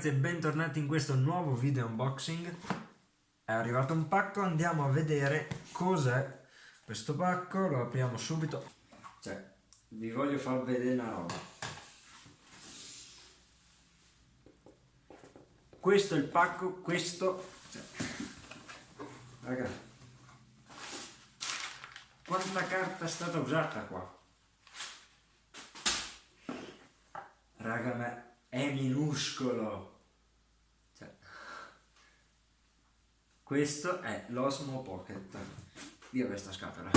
ragazzi e bentornati in questo nuovo video unboxing. È arrivato un pacco, andiamo a vedere cos'è questo pacco. Lo apriamo subito. Cioè, vi voglio far vedere una roba. Questo è il pacco, questo cioè, Raga Quanta carta è stata usata qua? Raga, ma è minuscolo. Cioè, questo è l'Osmo Pocket. Via questa scatola.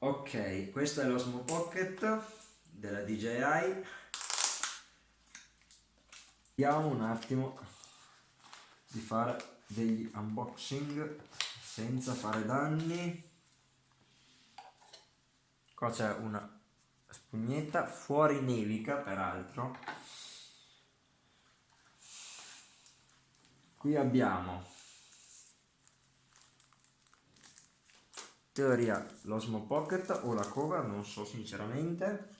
Ok, questo è l'Osmo Pocket della DJI. Vediamo un attimo di fare degli unboxing senza fare danni. Qua c'è una spugnetta fuori nevica peraltro. Qui abbiamo teoria l'Osmo Pocket o la cover non so sinceramente.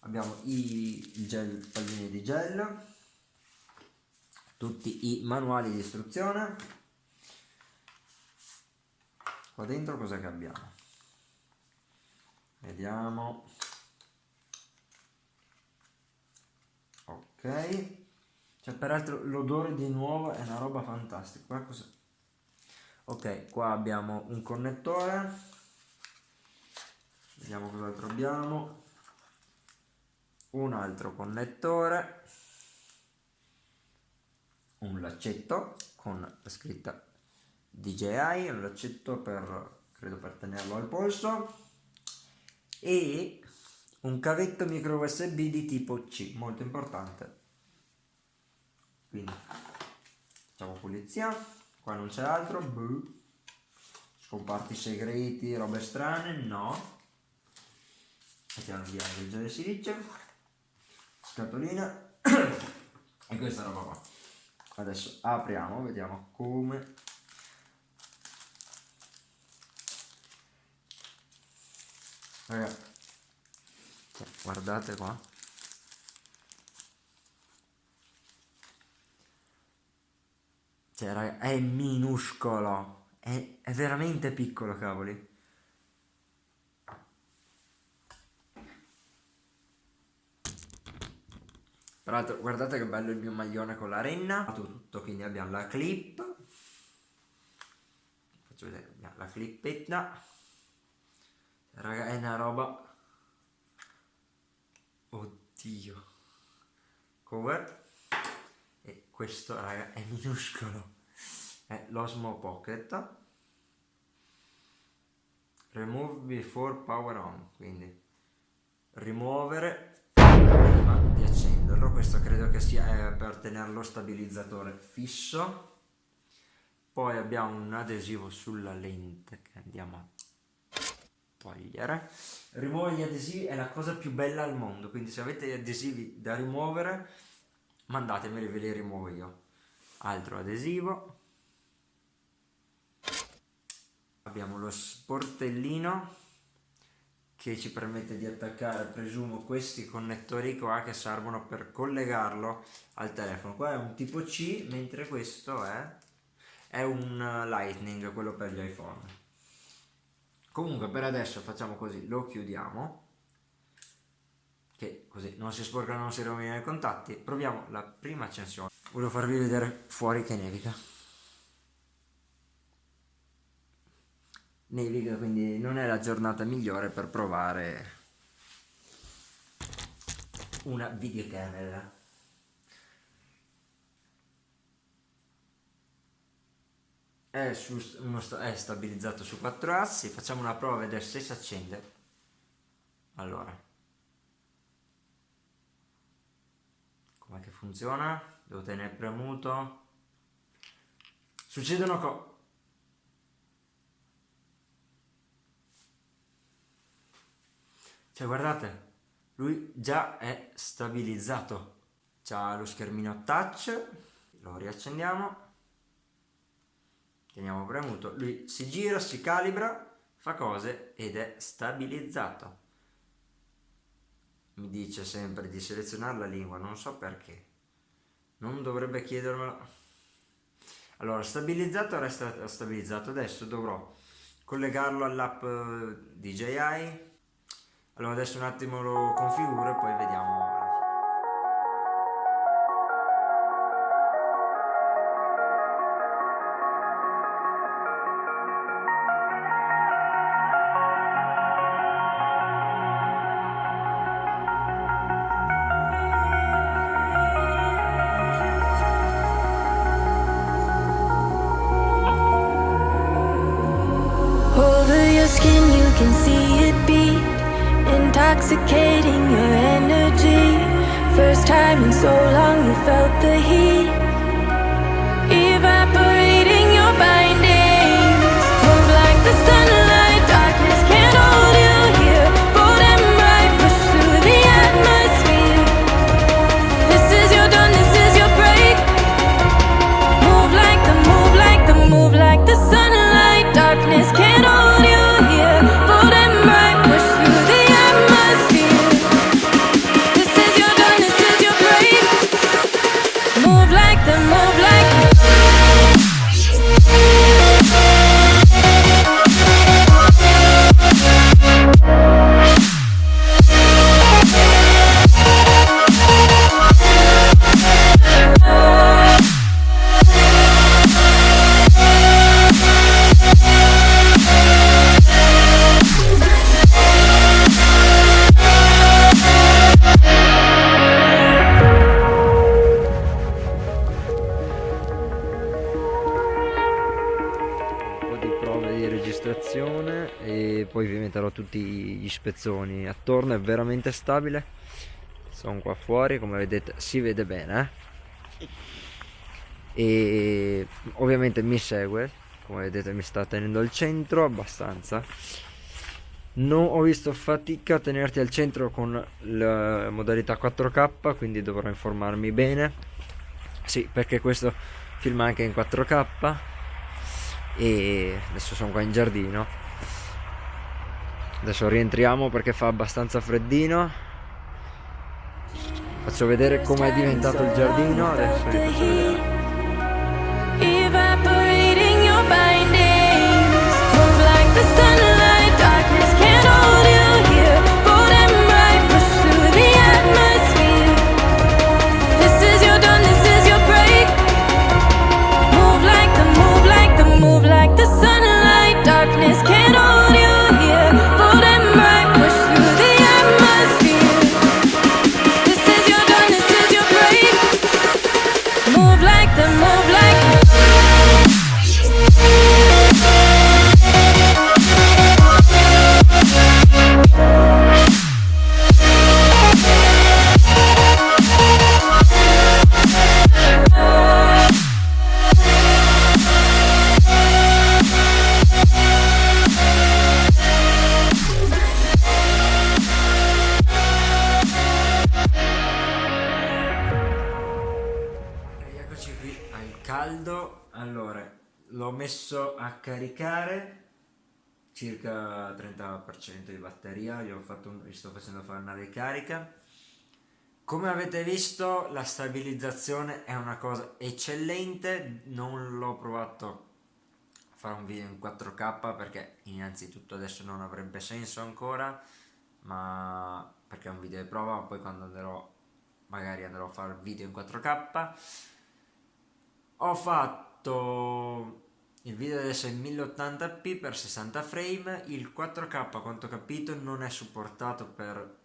Abbiamo i gel, palline di gel tutti i manuali di istruzione. Qua dentro cosa che abbiamo vediamo. Ok. Cioè peraltro l'odore di nuovo è una roba fantastica. Ok qua abbiamo un connettore. Vediamo cos'altro abbiamo. Un altro connettore. Un laccetto con la scritta DJI un laccetto per credo per tenerlo al polso e un cavetto micro USB di tipo C, molto importante. Quindi facciamo pulizia, qua non c'è altro, Buh. scomparti segreti, robe strane, no. Mettiamo via il gel di silicio, scatolina e questa roba qua. Adesso apriamo, vediamo come Ragazzi, guardate qua. Cioè raga, è minuscolo. È, è veramente piccolo cavoli. L'altro guardate che bello il mio maglione con la renna. Tutto quindi abbiamo la clip. Faccio vedere la clippetta raga è una roba. Oddio. Cover. E questo raga è minuscolo. È l'Osmo Pocket. Remove before power on quindi. Rimuovere prima di accenderlo. Questo credo che sia per tenere lo stabilizzatore fisso. Poi abbiamo un adesivo sulla lente che andiamo a togliere. Rimuovere gli adesivi è la cosa più bella al mondo quindi se avete gli adesivi da rimuovere mandatemeli ve li rimuovo io. Altro adesivo. Abbiamo lo sportellino che ci permette di attaccare presumo questi connettori qua che servono per collegarlo al telefono. Qua è un tipo C mentre questo è, è un lightning quello per gli iphone comunque per adesso facciamo così lo chiudiamo che così non si sporcano non si rovinano i contatti. Proviamo la prima accensione. Volevo farvi vedere fuori che nevica. Nevica quindi non è la giornata migliore per provare una videocamera è, su, è stabilizzato su quattro assi. Facciamo una prova a vedere se si accende. Allora. Com'è che funziona? Devo tenere premuto. Succedono cose cioè guardate. Lui già è stabilizzato. C'ha lo schermino touch. Lo riaccendiamo teniamo premuto, lui si gira, si calibra, fa cose ed è stabilizzato. mi dice sempre di selezionare la lingua, non so perché. Non dovrebbe chiedermelo. Allora, stabilizzato resta stabilizzato. Adesso dovrò collegarlo all'app eh, DJI. Allora adesso un attimo lo configuro e poi vediamo Intoxicating your energy. First time in so long you felt the heat poi vi metterò tutti gli spezzoni. Attorno è veramente stabile. Sono qua fuori come vedete si vede bene eh? e ovviamente mi segue come vedete mi sta tenendo al centro abbastanza. Non ho visto fatica a tenerti al centro con la modalità 4k quindi dovrò informarmi bene. Sì perché questo filma anche in 4k e adesso sono qua in giardino. Adesso rientriamo perché fa abbastanza freddino. Faccio vedere com'è diventato il giardino adesso vi faccio vedere the moon. Messo a caricare circa 30% di batteria. Gli, un, gli sto facendo fare una ricarica. Come avete visto la stabilizzazione è una cosa eccellente. Non l'ho provato a fare un video in 4k perché innanzitutto adesso non avrebbe senso ancora ma perché è un video di prova. Ma poi quando andrò magari andrò a fare video in 4k ho fatto il video adesso è in 1080p per 60 frame il 4k a quanto ho capito non è supportato per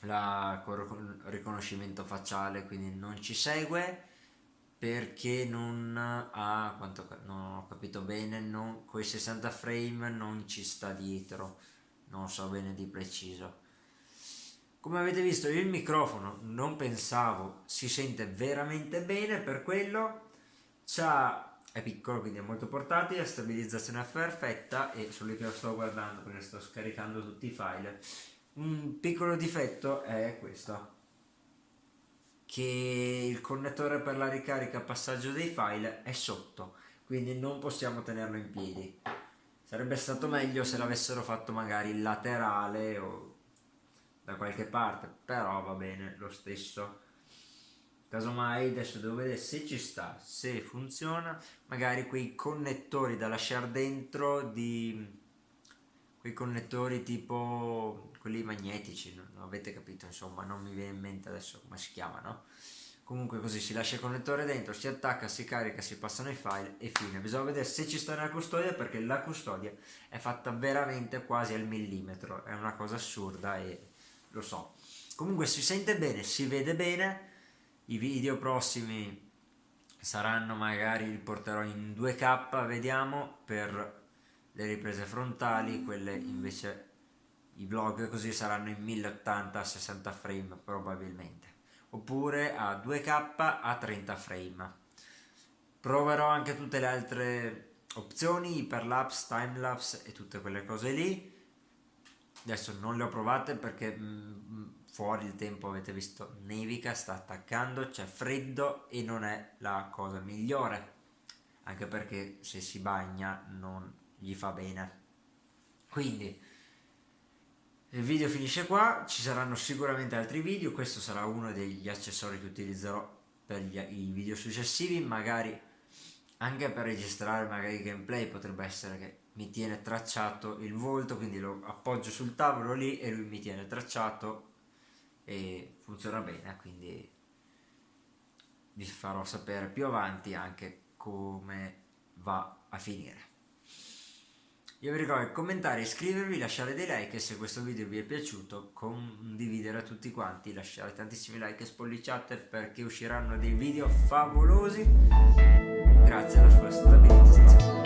il riconoscimento facciale quindi non ci segue perché non ha quanto non ho capito bene non, con i 60 frame non ci sta dietro. Non so bene di preciso. Come avete visto il microfono non pensavo si sente veramente bene per quello c'ha è piccolo quindi è molto portatile, stabilizzazione perfetta e su lì che lo sto guardando perché sto scaricando tutti i file. Un piccolo difetto è questo che il connettore per la ricarica passaggio dei file è sotto quindi non possiamo tenerlo in piedi. Sarebbe stato meglio se l'avessero fatto magari laterale o da qualche parte però va bene lo stesso casomai adesso devo vedere se ci sta se funziona. Magari quei connettori da lasciare dentro di quei connettori tipo quelli magnetici non avete capito insomma non mi viene in mente adesso come si chiamano comunque così si lascia il connettore dentro si attacca si carica si passano i file e fine. Bisogna vedere se ci sta nella custodia perché la custodia è fatta veramente quasi al millimetro. È una cosa assurda e lo so. Comunque si sente bene si vede bene i video prossimi saranno magari li porterò in 2k vediamo per le riprese frontali quelle invece i vlog così saranno in 1080 60 frame probabilmente. Oppure a 2k a 30 frame. Proverò anche tutte le altre opzioni iperlapse timelapse e tutte quelle cose lì. Adesso non le ho provate perché mm, fuori il tempo avete visto nevica sta attaccando c'è freddo e non è la cosa migliore. Anche perché se si bagna non gli fa bene. Quindi il video finisce qua, ci saranno sicuramente altri video, questo sarà uno degli accessori che utilizzerò per gli, i video successivi, magari anche per registrare magari gameplay potrebbe essere che mi tiene tracciato il volto, quindi lo appoggio sul tavolo lì e lui mi tiene tracciato e funziona bene, quindi vi farò sapere più avanti anche come va a finire. Io vi ricordo di commentare, iscrivervi, lasciare dei like e se questo video vi è piaciuto condividere a tutti quanti, lasciare tantissimi like e spolliciate perché usciranno dei video favolosi grazie alla sua stabilizzazione.